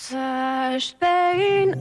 Such pain.